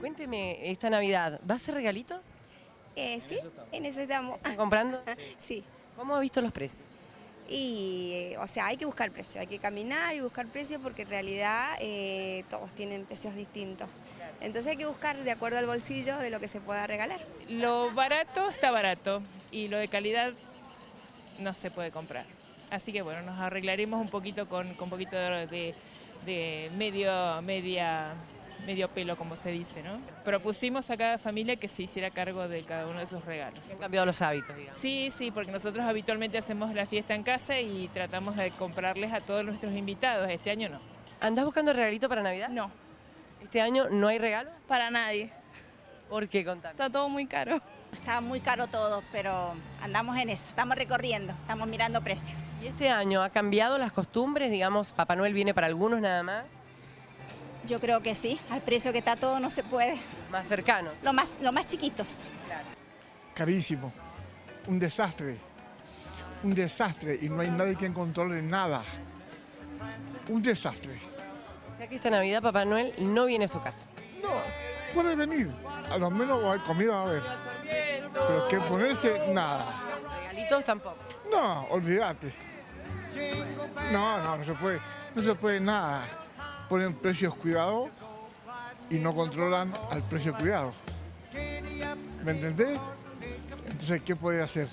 Cuénteme, esta Navidad, ¿va a hacer regalitos? Eh, sí, en eso estamos. ¿Están comprando? Sí. ¿Cómo ha visto los precios? Y, eh, o sea, hay que buscar precios, hay que caminar y buscar precios porque en realidad eh, todos tienen precios distintos. Entonces hay que buscar de acuerdo al bolsillo de lo que se pueda regalar. Lo barato está barato y lo de calidad no se puede comprar. Así que bueno, nos arreglaremos un poquito con, con un poquito de, de- de medio, media, medio pelo, como se dice, ¿no? Propusimos a cada familia que se hiciera cargo de cada uno de sus regalos. Han cambiado los hábitos, digamos. Sí, sí, porque nosotros habitualmente hacemos la fiesta en casa y tratamos de comprarles a todos nuestros invitados. Este año no. ¿Andás buscando regalito para Navidad? No, ¿Este año no hay regalos? para nadie. ¿Por qué? Contame. Está todo muy caro. Está muy caro todo, pero andamos en eso, estamos recorriendo, estamos mirando precios. ¿Y este año ha cambiado las costumbres? Digamos, Papá Noel viene para algunos nada más, Yo creo que sí, al precio que está todo no se puede. más cercanos. Lo más, lo más chiquitos. carísimo, un desastre, un desastre y no hay nadie que controle nada. Un desastre. O sea que esta Navidad Papá Noel no viene a su casa. No, puede venir, a lo menos hay comida a ver, pero que ponerse nada. Regalitos tampoco. No, olvídate. No, no, no se puede, no se puede nada. Ponen precios cuidados y no controlan al precio cuidado. ¿Me entendés? Entonces, ¿qué puede hacer?